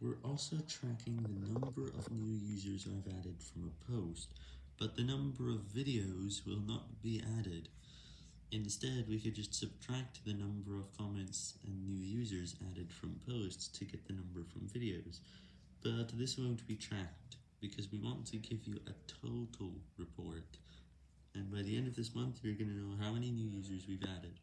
We're also tracking the number of new users I've added from a post, but the number of videos will not be added. Instead, we could just subtract the number of comments and new users added from posts to get the number from videos, but this won't be tracked, because we want to give you a total report, and by the end of this month you're going to know how many new users we've added.